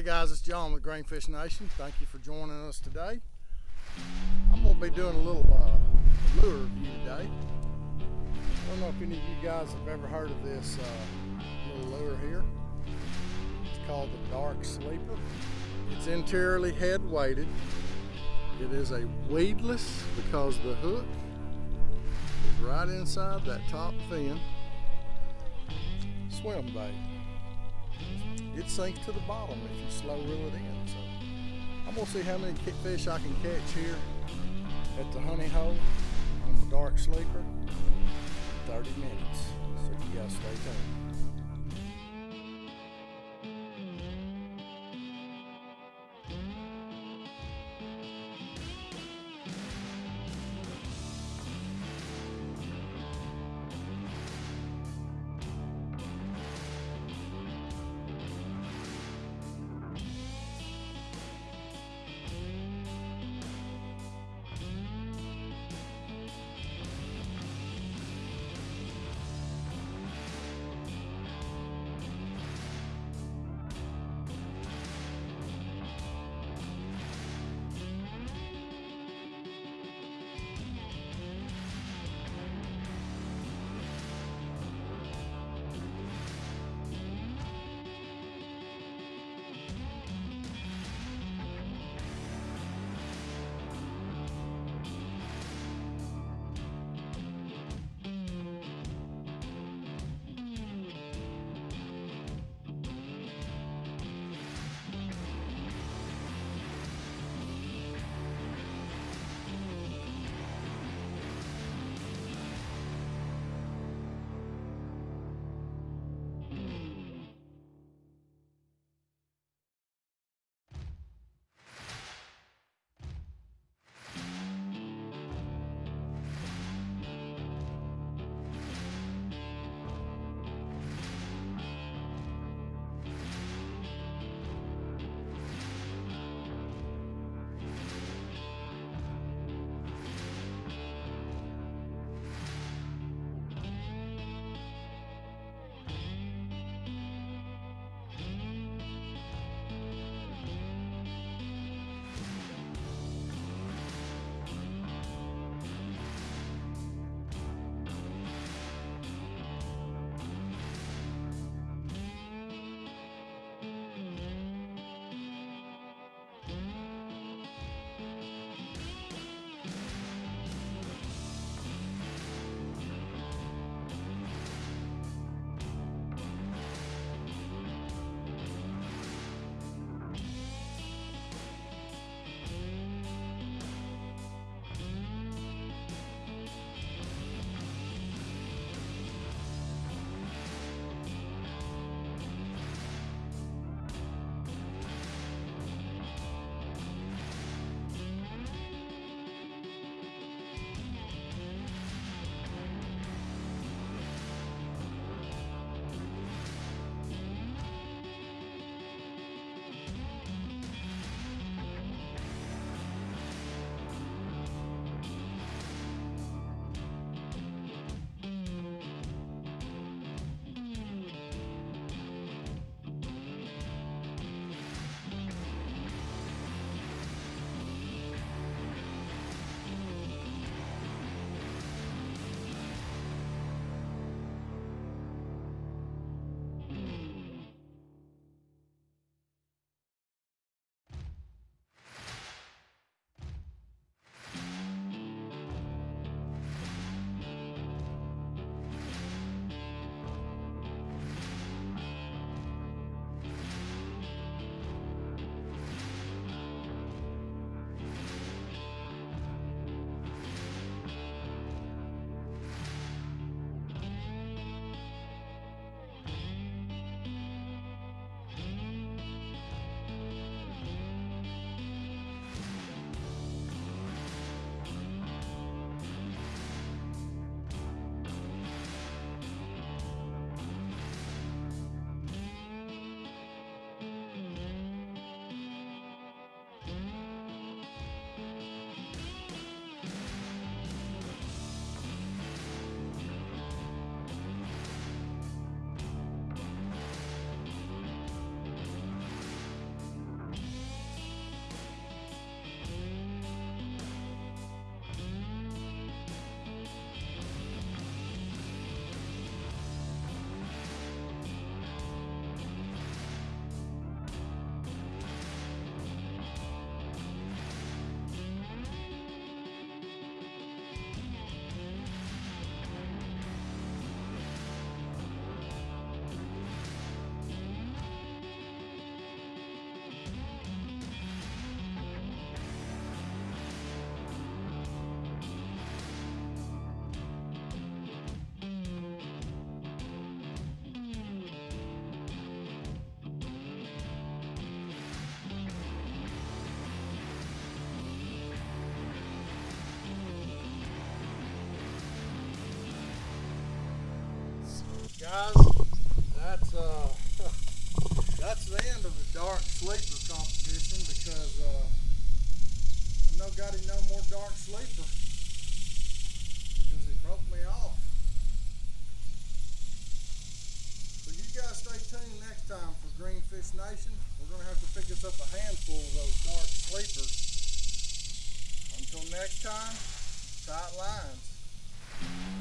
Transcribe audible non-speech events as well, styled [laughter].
Hey guys, it's John with Greenfish Nation. Thank you for joining us today. I'm going to be doing a little uh, lure review today. I don't know if any of you guys have ever heard of this uh, little lure here. It's called the Dark Sleeper. It's interiorly head weighted. It is a weedless because the hook is right inside that top fin swim bait it sinks to the bottom if you slow reel it in. So I'm gonna see how many fish I can catch here at the honey hole on the dark sleeper. 30 minutes. So you gotta stay tuned. Guys, that's uh [laughs] that's the end of the dark sleeper competition because uh I know got no more dark sleeper because he broke me off. So you guys stay tuned next time for Greenfish Nation. We're gonna have to pick us up a handful of those dark sleepers. Until next time, tight lines.